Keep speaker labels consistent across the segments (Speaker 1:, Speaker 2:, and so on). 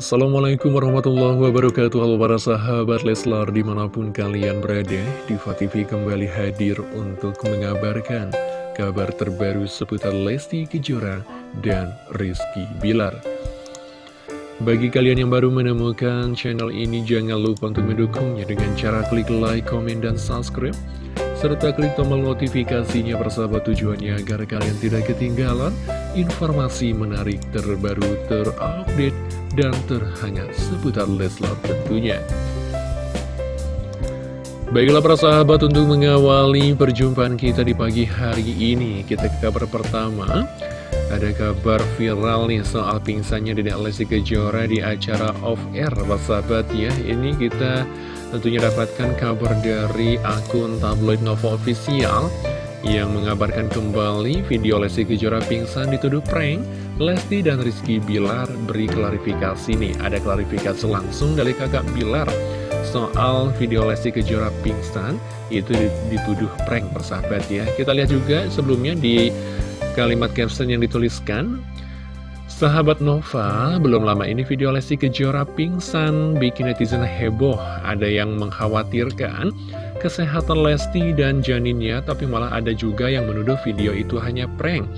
Speaker 1: Assalamualaikum warahmatullahi wabarakatuh. Halo para sahabat Leslar di mana pun kalian berada Diva TV kembali hadir untuk mengabarkan kabar terbaru seputar Lesti Kejora dan Rizky Bilar. Bagi kalian yang baru menemukan channel ini jangan lupa untuk mendukungnya dengan cara klik like, komen, dan subscribe serta klik tombol notifikasinya persahabat tujuannya agar kalian tidak ketinggalan informasi menarik terbaru terupdate dan terhangat seputar Leslar tentunya. Baiklah para sahabat untuk mengawali perjumpaan kita di pagi hari ini Kita ke kabar pertama. Ada kabar viral nih soal pingsannya Dedek Lesti Kejora di acara Off Air sahabat ya. Ini kita tentunya dapatkan kabar dari akun tabloid Nova Official yang mengabarkan kembali video Lesti Kejora pingsan dituduh prank. Lesti dan Rizky Bilar beri klarifikasi nih. Ada klarifikasi langsung dari kakak Bilar soal video Lesti Kejora pingsan itu dituduh prank persahabat ya. Kita lihat juga sebelumnya di kalimat caption yang dituliskan Sahabat Nova, belum lama ini video Lesti Kejora pingsan bikin netizen heboh. Ada yang mengkhawatirkan kesehatan Lesti dan janinnya, tapi malah ada juga yang menuduh video itu hanya prank.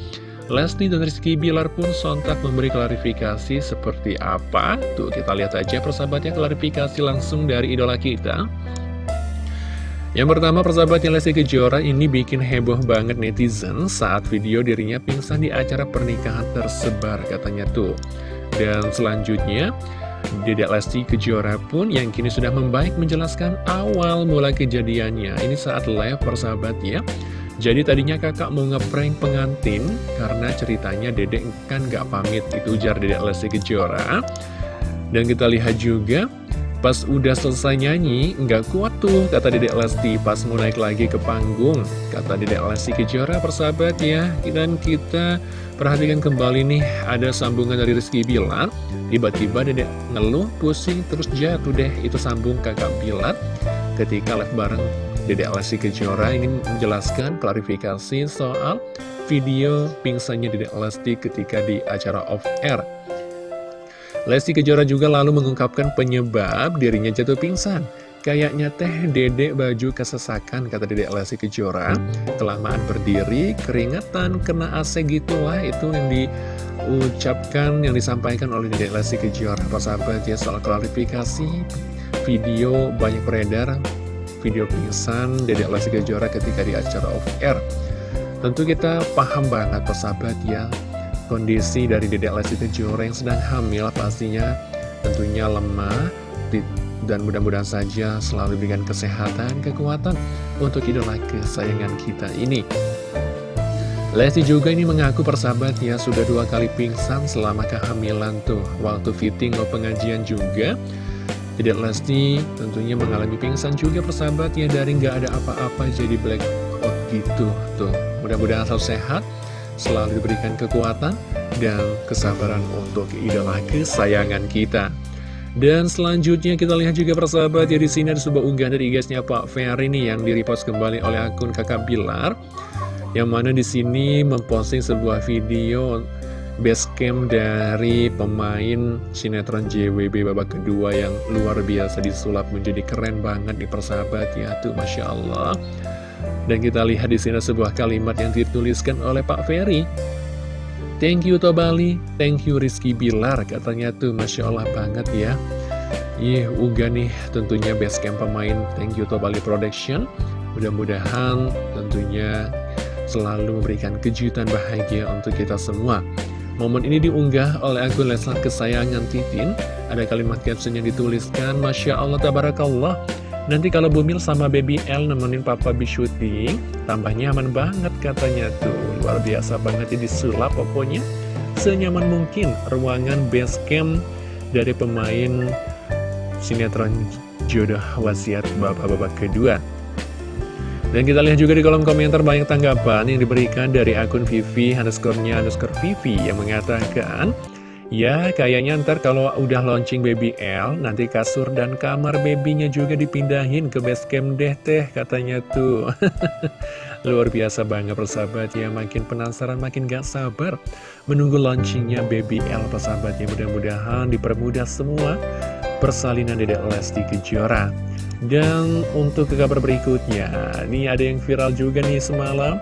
Speaker 1: Lesti dan Rizky Bilar pun sontak memberi klarifikasi seperti apa. Tuh kita lihat aja persahabatnya klarifikasi langsung dari idola kita. Yang pertama persahabatnya Lesti Kejora ini bikin heboh banget netizen saat video dirinya pingsan di acara pernikahan tersebar katanya tuh. Dan selanjutnya Dedek Lesti Kejora pun yang kini sudah membaik menjelaskan awal mulai kejadiannya. Ini saat live persahabat ya. Jadi tadinya kakak mau ngeprank pengantin karena ceritanya dedek kan gak pamit itu ujar Dedek Lesti Kejora. Dan kita lihat juga Pas udah selesai nyanyi, nggak kuat tuh, kata Dedek Lesti pas mau naik lagi ke panggung. Kata Dedek Lesti Kejora persahabat ya, dan kita perhatikan kembali nih, ada sambungan dari Rizky Bilar. Tiba-tiba Dedek ngeluh, pusing, terus jatuh deh, itu sambung kakak Bilar. Ketika live bareng Dedek Lesti Kejora ini menjelaskan klarifikasi soal video pingsannya Dedek Lesti ketika di acara off-air. Lesti Kejora juga lalu mengungkapkan penyebab dirinya jatuh pingsan. Kayaknya teh dedek baju kesesakan, kata dedek Lesti Kejora. Kelamaan berdiri, keringetan, kena AC gitulah, itu yang diucapkan, yang disampaikan oleh dedek Lesti Kejora. Persahabat ya, soal klarifikasi, video banyak beredar, video pingsan dedek Lesti Kejora ketika di acara off-air. Tentu kita paham banget persahabat ya, kondisi dari Dedek Lesti Kejora yang sedang hamil pastinya tentunya lemah dan mudah-mudahan saja selalu diberikan kesehatan, kekuatan untuk idola kesayangan kita ini. Lesti juga ini mengaku persahabat ya sudah dua kali pingsan selama kehamilan tuh waktu fitting atau pengajian juga. Dedek Lesti tentunya mengalami pingsan juga persahabat ya dari nggak ada apa-apa jadi black out gitu tuh. Mudah-mudahan selalu sehat selalu diberikan kekuatan dan kesabaran untuk idola kesayangan kita. Dan selanjutnya kita lihat juga persahabat ya di sini ada sebuah unggahan dari guysnya Pak Ferry nih yang direpost kembali oleh akun Kakak Bilar yang mana di sini memposting sebuah video basecamp dari pemain sinetron JWB babak kedua yang luar biasa disulap menjadi keren banget di persahabat ya tuh Masya Allah dan kita lihat di sini sebuah kalimat yang dituliskan oleh Pak Ferry. Thank you Tobali, thank you Rizky Bilar, katanya tuh Masya Allah banget ya. Ih, uga nih tentunya base camp pemain Thank you Tobali Production. Mudah-mudahan tentunya selalu memberikan kejutan bahagia untuk kita semua. Momen ini diunggah oleh akun Leslar kesayangan Titin. Ada kalimat caption yang dituliskan, Masya Allah, Tabarakallah. Nanti kalau Bumil sama Baby L nemenin Papa B syuting, tambah nyaman banget katanya tuh. Luar biasa banget ini sulap pokoknya. Senyaman mungkin ruangan base camp dari pemain sinetron jodoh wasiat bapak-bapak kedua. Dan kita lihat juga di kolom komentar banyak tanggapan yang diberikan dari akun Vivi underscore-nya underscore Vivi yang mengatakan Ya, kayaknya ntar kalau udah launching Baby L, nanti kasur dan kamar babynya juga dipindahin ke base camp deh teh, katanya tuh. Luar biasa banget persahabat ya, makin penasaran, makin gak sabar menunggu launchingnya Baby L persahabat ya. Mudah-mudahan dipermudah semua persalinan Dedek Lesti Kejora. Dan untuk ke kabar berikutnya, ini ada yang viral juga nih semalam.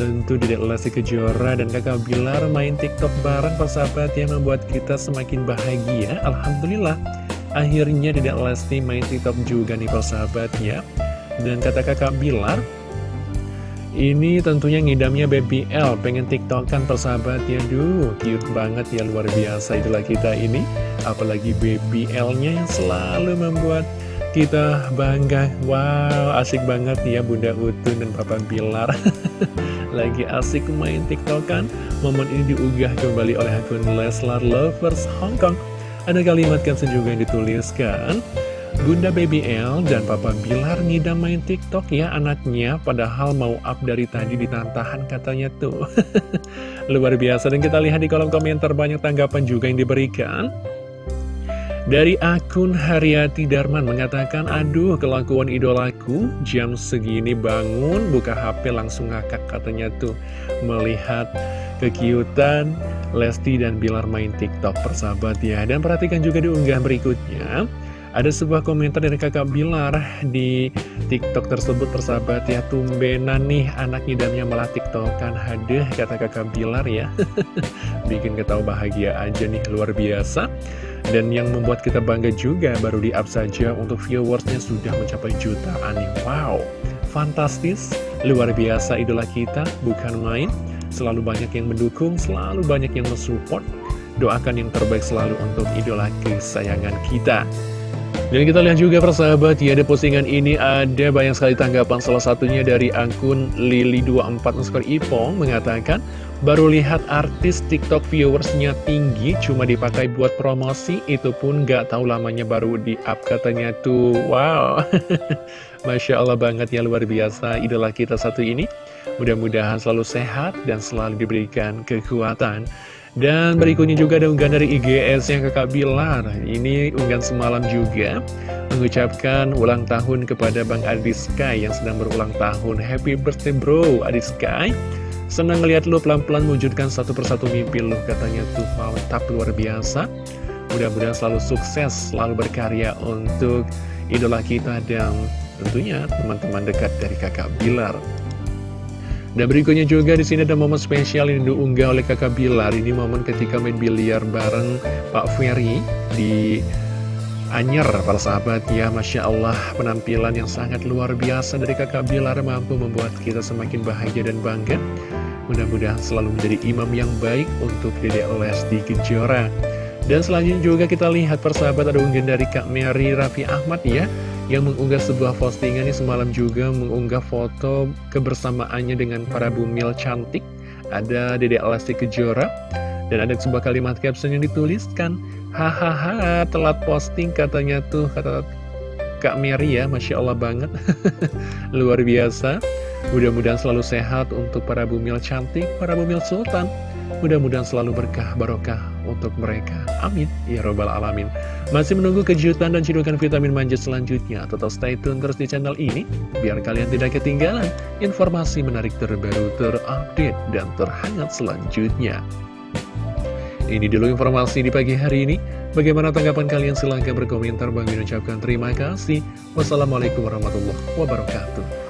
Speaker 1: Tentu Dedek Lesti Kejora dan kakak Bilar main tiktok bareng persahabat yang membuat kita semakin bahagia. Alhamdulillah Akhirnya Dedek Lesti main tiktok juga nih persahabat ya. Dan kata kakak Bilar Ini tentunya ngidamnya Baby L. Pengen tiktokan persahabat ya. Duh cute banget ya. Luar biasa itulah kita ini. Apalagi Baby L-nya yang selalu membuat kita bangga. Wow asik banget ya Bunda Utun dan Papa Bilar Lagi asik main tiktok kan Momen ini diunggah kembali oleh akun Leslar Lovers Hong Kong. Ada kalimat caption juga yang dituliskan Bunda Baby L dan Papa Bilar ngidam main tiktok ya anaknya Padahal mau up dari tadi ditantahan katanya tuh. Luar biasa dan kita lihat di kolom komentar banyak tanggapan juga yang diberikan dari akun Haryati Darman mengatakan, Aduh kelakuan idolaku, jam segini bangun, buka HP langsung ngakak katanya tuh. Melihat kekiutan Lesti dan Bilar main TikTok persahabat ya. Dan perhatikan juga di unggah berikutnya. Ada sebuah komentar dari kakak Bilar di TikTok tersebut persahabat ya Tumbenan nih anak idamnya malah tiktokan Haduh kata kakak Bilar ya Bikin ketawa bahagia aja nih luar biasa dan yang membuat kita bangga juga baru di up saja untuk viewersnya sudah mencapai jutaan nih. Wow, fantastis, luar biasa idola kita, bukan main. Selalu banyak yang mendukung, selalu banyak yang mensupport. Doakan yang terbaik selalu untuk idola kesayangan kita. Dan kita lihat juga persahabat, ya ada postingan ini ada banyak sekali tanggapan. Salah satunya dari akun Lili24 Ipong mengatakan Baru lihat artis TikTok viewersnya tinggi cuma dipakai buat promosi Itu pun gak tahu lamanya baru di up katanya tuh. Wow. Masya Allah banget ya luar biasa idola kita satu ini. Mudah-mudahan selalu sehat dan selalu diberikan kekuatan dan berikutnya juga ada unggahan dari IGS yang kakak Bilar Ini unggahan semalam juga Mengucapkan ulang tahun kepada Bang Adi Sky yang sedang berulang tahun. Happy birthday bro Adi Sky. Senang ngeliat lu pelan-pelan mewujudkan satu persatu mimpi lu Katanya tuh. Mantap luar biasa. Mudah-mudahan selalu sukses, selalu berkarya untuk idola kita dan tentunya teman-teman dekat dari kakak Bilar dan berikutnya juga di sini ada momen spesial yang diunggah oleh kakak Bilar. Ini momen ketika main biliar bareng Pak Ferry di Anyer, para sahabat ya. Masya Allah, penampilan yang sangat luar biasa dari kakak Bilar mampu membuat kita semakin bahagia dan bangga. Mudah-mudahan selalu menjadi imam yang baik untuk Dede Lesti Kejora. Dan selanjutnya juga kita lihat persahabat ada unggahan dari Kak Mary Raffi Ahmad ya yang mengunggah sebuah postingan ini semalam juga mengunggah foto kebersamaannya dengan para bumil cantik. Ada Dede Alasti Kejora dan ada sebuah kalimat caption yang dituliskan, hahaha telat posting katanya tuh kata Kak Mary ya, Masya Allah banget. Luar biasa. Mudah-mudahan selalu sehat untuk para bumil cantik, para bumil sultan. Mudah-mudahan selalu berkah barokah untuk mereka. Amin. Ya Robbal Alamin. Masih menunggu kejutan dan cidukan vitamin manja selanjutnya. Tetap stay tune terus di channel ini. Biar kalian tidak ketinggalan informasi menarik terbaru, terupdate, dan terhangat selanjutnya. Ini dulu informasi di pagi hari ini. Bagaimana tanggapan kalian? Silahkan berkomentar. Bang ucapkan terima kasih. Wassalamualaikum warahmatullahi wabarakatuh.